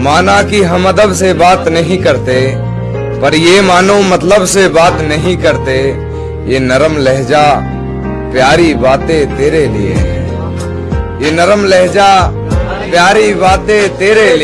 माना कि हम अदब से बात नहीं करते, पर ये मानो मतलब से बात नहीं करते। ये नरम लहजा, प्यारी बातें तेरे लिए है। ये नरम लहजा, प्यारी बातें तेरे लिए